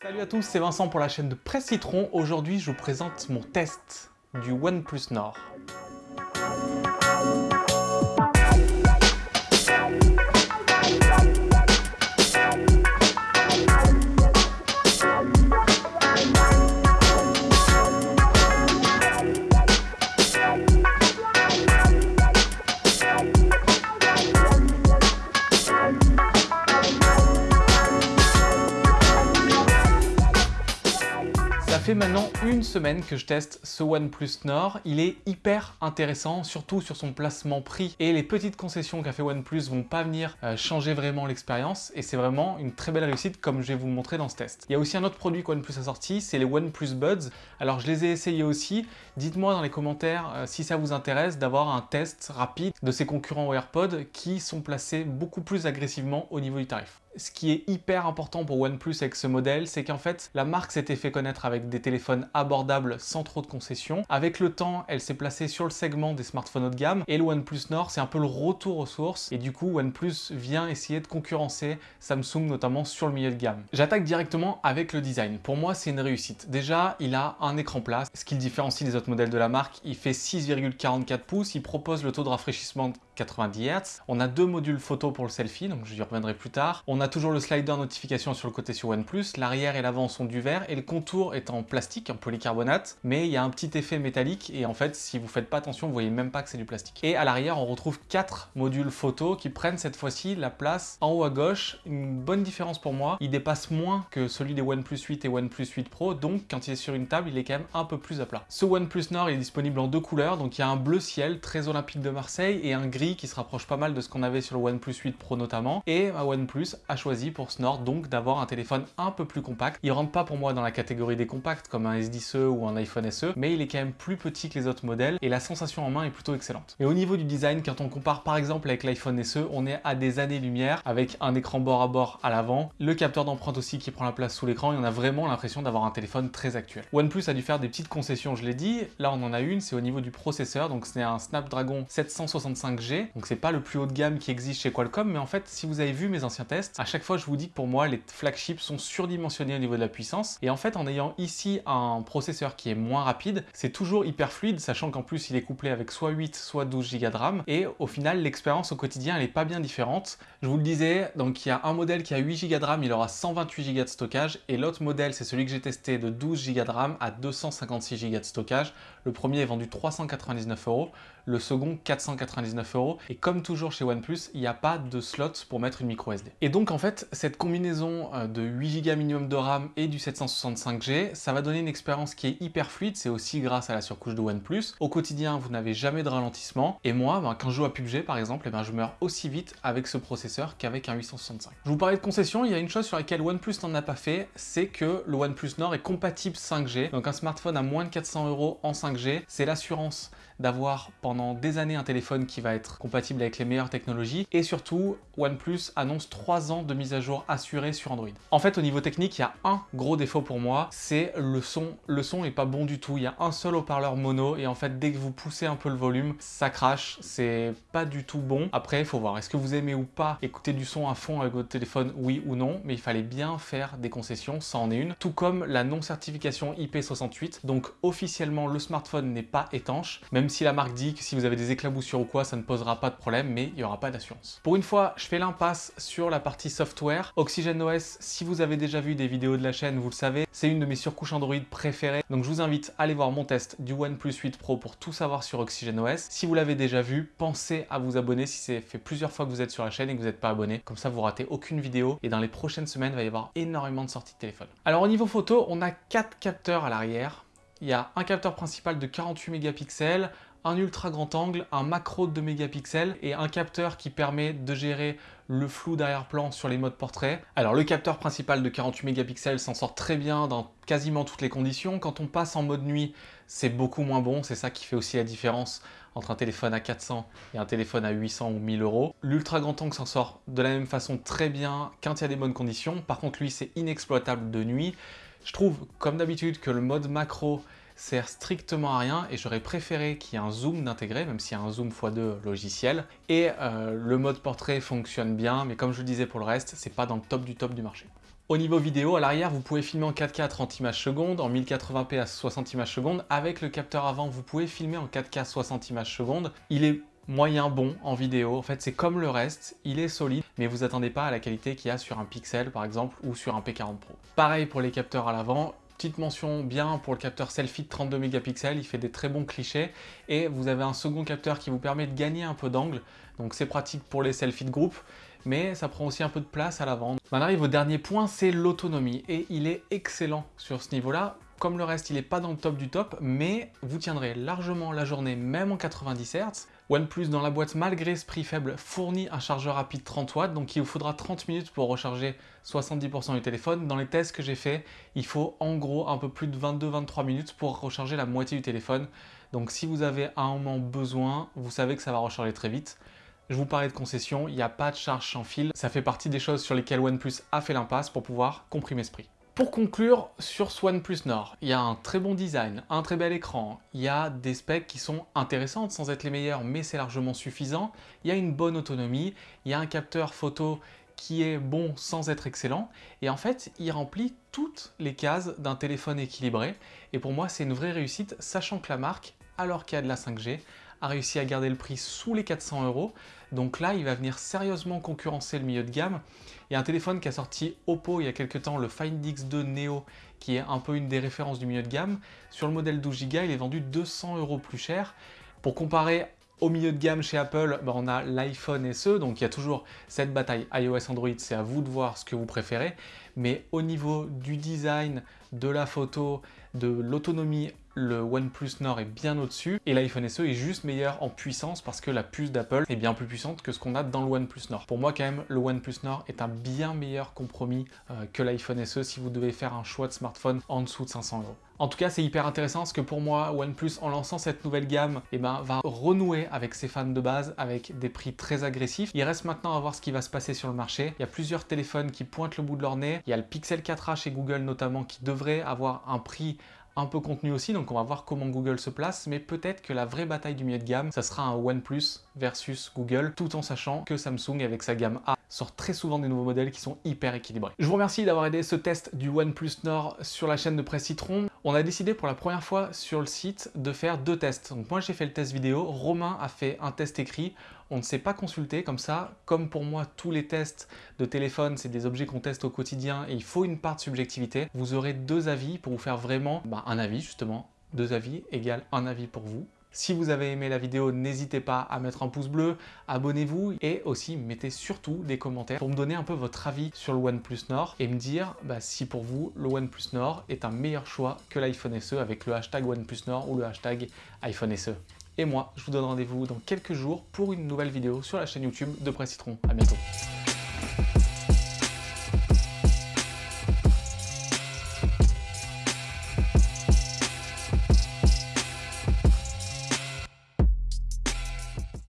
Salut à tous, c'est Vincent pour la chaîne de Presse Citron. Aujourd'hui, je vous présente mon test du OnePlus Nord. Ça fait maintenant une semaine que je teste ce OnePlus Nord. Il est hyper intéressant, surtout sur son placement prix. Et les petites concessions qu'a fait OnePlus vont pas venir euh, changer vraiment l'expérience. Et c'est vraiment une très belle réussite comme je vais vous montrer dans ce test. Il y a aussi un autre produit que OnePlus a sorti, c'est les OnePlus Buds. Alors je les ai essayés aussi. Dites-moi dans les commentaires euh, si ça vous intéresse d'avoir un test rapide de ces concurrents AirPods qui sont placés beaucoup plus agressivement au niveau du tarif ce qui est hyper important pour OnePlus avec ce modèle, c'est qu'en fait, la marque s'était fait connaître avec des téléphones abordables sans trop de concessions. Avec le temps, elle s'est placée sur le segment des smartphones haut de gamme et le OnePlus Nord, c'est un peu le retour aux sources et du coup, OnePlus vient essayer de concurrencer Samsung notamment sur le milieu de gamme. J'attaque directement avec le design. Pour moi, c'est une réussite. Déjà, il a un écran plat, ce qui le différencie des autres modèles de la marque. Il fait 6,44 pouces, il propose le taux de rafraîchissement 90 Hz. On a deux modules photo pour le selfie, donc je reviendrai plus tard. On a toujours le slider notification sur le côté sur OnePlus, l'arrière et l'avant sont du verre et le contour est en plastique, en polycarbonate, mais il y a un petit effet métallique et en fait si vous faites pas attention vous voyez même pas que c'est du plastique. Et à l'arrière on retrouve quatre modules photo qui prennent cette fois-ci la place en haut à gauche, une bonne différence pour moi, il dépasse moins que celui des OnePlus 8 et OnePlus 8 Pro donc quand il est sur une table il est quand même un peu plus à plat. Ce OnePlus Nord est disponible en deux couleurs donc il y a un bleu ciel très olympique de Marseille et un gris qui se rapproche pas mal de ce qu'on avait sur le OnePlus 8 Pro notamment et OnePlus a choisi pour ce Nord donc d'avoir un téléphone un peu plus compact. Il rentre pas pour moi dans la catégorie des compacts comme un S10e ou un iPhone SE mais il est quand même plus petit que les autres modèles et la sensation en main est plutôt excellente. Et au niveau du design, quand on compare par exemple avec l'iPhone SE, on est à des années-lumière avec un écran bord à bord à l'avant, le capteur d'empreinte aussi qui prend la place sous l'écran et on a vraiment l'impression d'avoir un téléphone très actuel. OnePlus a dû faire des petites concessions, je l'ai dit, là on en a une, c'est au niveau du processeur, donc c'est un Snapdragon 765G, donc c'est pas le plus haut de gamme qui existe chez Qualcomm, mais en fait si vous avez vu mes anciens tests, à chaque fois je vous dis que pour moi les flagships sont surdimensionnés au niveau de la puissance, et en fait en ayant ici un processeur qui est moins rapide, c'est toujours hyper fluide, sachant qu'en plus il est couplé avec soit 8, soit 12 Go de RAM, et au final l'expérience au quotidien elle est pas bien différente. Je vous le disais, donc il y a un modèle qui a 8 Go de RAM, il aura 128 Go de stockage, et l'autre modèle c'est celui que j'ai testé de 12 Go de RAM à 256 Go de stockage. Le premier est vendu 399 euros, le second 499 euros, et comme toujours chez OnePlus, il n'y a pas de slot pour mettre une micro SD. Et donc en fait, cette combinaison euh, de 8 Go minimum de RAM et du 765G, ça va donner une expérience qui est hyper fluide, c'est aussi grâce à la surcouche de OnePlus. Au quotidien, vous n'avez jamais de ralentissement, et moi, ben, quand je joue à PUBG par exemple, eh ben, je meurs aussi vite avec ce processeur qu'avec un 865. Je vous parlais de concession, il y a une chose sur laquelle OnePlus n'en a pas fait, c'est que le OnePlus Nord est compatible 5G, donc un smartphone à moins de 400 euros en 5G, c'est l'assurance d'avoir pendant des années un téléphone qui va être compatible avec les meilleures technologies et surtout OnePlus annonce 3 ans de mise à jour assurée sur Android. En fait au niveau technique il y a un gros défaut pour moi c'est le son. Le son est pas bon du tout, il y a un seul haut-parleur mono et en fait dès que vous poussez un peu le volume ça crache, c'est pas du tout bon. Après il faut voir est-ce que vous aimez ou pas écouter du son à fond avec votre téléphone oui ou non? Mais il fallait bien faire des concessions, ça en est une. Tout comme la non certification IP68 donc officiellement le smartphone n'est pas étanche même si la marque dit que si vous avez des éclaboussures ou quoi, ça ne posera pas de problème, mais il n'y aura pas d'assurance. Pour une fois, je fais l'impasse sur la partie software. OxygenOS, si vous avez déjà vu des vidéos de la chaîne, vous le savez, c'est une de mes surcouches Android préférées. Donc je vous invite à aller voir mon test du OnePlus 8 Pro pour tout savoir sur OxygenOS. Si vous l'avez déjà vu, pensez à vous abonner si c'est fait plusieurs fois que vous êtes sur la chaîne et que vous n'êtes pas abonné. Comme ça, vous ratez aucune vidéo. Et dans les prochaines semaines, il va y avoir énormément de sorties de téléphone. Alors au niveau photo, on a quatre capteurs à l'arrière. Il y a un capteur principal de 48 mégapixels, un ultra grand angle, un macro de 2 mégapixels et un capteur qui permet de gérer le flou d'arrière-plan sur les modes portrait. Alors le capteur principal de 48 mégapixels s'en sort très bien dans quasiment toutes les conditions. Quand on passe en mode nuit, c'est beaucoup moins bon. C'est ça qui fait aussi la différence entre un téléphone à 400 et un téléphone à 800 ou 1000 euros. L'ultra grand angle s'en sort de la même façon très bien quand il y a des bonnes conditions. Par contre, lui, c'est inexploitable de nuit. Je trouve, comme d'habitude, que le mode macro sert strictement à rien et j'aurais préféré qu'il y ait un zoom d'intégrer, même s'il y a un zoom x2 logiciel. Et euh, le mode portrait fonctionne bien, mais comme je le disais pour le reste, c'est pas dans le top du top du marché. Au niveau vidéo, à l'arrière, vous pouvez filmer en 4K à 30 images secondes, en 1080p à 60 images secondes. Avec le capteur avant, vous pouvez filmer en 4K 60 images secondes. Il est moyen bon en vidéo. En fait, c'est comme le reste, il est solide, mais vous attendez pas à la qualité qu'il y a sur un Pixel, par exemple, ou sur un P40 Pro. Pareil pour les capteurs à l'avant, Petite mention bien pour le capteur selfie de 32 mégapixels, il fait des très bons clichés et vous avez un second capteur qui vous permet de gagner un peu d'angle, donc c'est pratique pour les selfies de groupe, mais ça prend aussi un peu de place à l'avant. On arrive au dernier point, c'est l'autonomie et il est excellent sur ce niveau-là. Comme le reste, il n'est pas dans le top du top, mais vous tiendrez largement la journée, même en 90 Hz. OnePlus dans la boîte, malgré ce prix faible, fournit un chargeur rapide 30 watts, donc il vous faudra 30 minutes pour recharger 70% du téléphone. Dans les tests que j'ai fait, il faut en gros un peu plus de 22-23 minutes pour recharger la moitié du téléphone. Donc si vous avez un moment besoin, vous savez que ça va recharger très vite. Je vous parlais de concession, il n'y a pas de charge sans fil. Ça fait partie des choses sur lesquelles OnePlus a fait l'impasse pour pouvoir comprimer ce prix. Pour conclure sur ce OnePlus Nord, il y a un très bon design, un très bel écran, il y a des specs qui sont intéressantes sans être les meilleurs mais c'est largement suffisant, il y a une bonne autonomie, il y a un capteur photo qui est bon sans être excellent et en fait il remplit toutes les cases d'un téléphone équilibré. Et pour moi c'est une vraie réussite sachant que la marque, alors qu'il y a de la 5G, a réussi à garder le prix sous les 400 euros. Donc là, il va venir sérieusement concurrencer le milieu de gamme. Il y a un téléphone qui a sorti Oppo il y a quelques temps, le Find X2 Neo, qui est un peu une des références du milieu de gamme. Sur le modèle 12 Go, il est vendu 200 euros plus cher. Pour comparer au milieu de gamme chez Apple, ben, on a l'iPhone SE, donc il y a toujours cette bataille iOS Android, c'est à vous de voir ce que vous préférez. Mais au niveau du design, de la photo, de l'autonomie, le OnePlus Nord est bien au-dessus et l'iPhone SE est juste meilleur en puissance parce que la puce d'Apple est bien plus puissante que ce qu'on a dans le OnePlus Nord. Pour moi quand même, le OnePlus Nord est un bien meilleur compromis euh, que l'iPhone SE si vous devez faire un choix de smartphone en dessous de 500 euros. En tout cas, c'est hyper intéressant parce que pour moi, OnePlus, en lançant cette nouvelle gamme, eh ben, va renouer avec ses fans de base avec des prix très agressifs. Il reste maintenant à voir ce qui va se passer sur le marché. Il y a plusieurs téléphones qui pointent le bout de leur nez. Il y a le Pixel 4a chez Google notamment qui devrait avoir un prix un peu contenu aussi, donc on va voir comment Google se place, mais peut-être que la vraie bataille du milieu de gamme, ça sera un OnePlus versus Google, tout en sachant que Samsung, avec sa gamme A, sort très souvent des nouveaux modèles qui sont hyper équilibrés. Je vous remercie d'avoir aidé ce test du OnePlus Nord sur la chaîne de Presse Citron. On a décidé pour la première fois sur le site de faire deux tests. Donc moi j'ai fait le test vidéo, Romain a fait un test écrit. On ne s'est pas consulté comme ça, comme pour moi tous les tests de téléphone, c'est des objets qu'on teste au quotidien et il faut une part de subjectivité. Vous aurez deux avis pour vous faire vraiment bah, un avis justement. Deux avis égale un avis pour vous. Si vous avez aimé la vidéo, n'hésitez pas à mettre un pouce bleu, abonnez-vous et aussi mettez surtout des commentaires pour me donner un peu votre avis sur le OnePlus Nord et me dire bah, si pour vous le OnePlus Nord est un meilleur choix que l'iPhone SE avec le hashtag OnePlus Nord ou le hashtag iPhone SE. Et moi, je vous donne rendez-vous dans quelques jours pour une nouvelle vidéo sur la chaîne YouTube de Presse Citron. A bientôt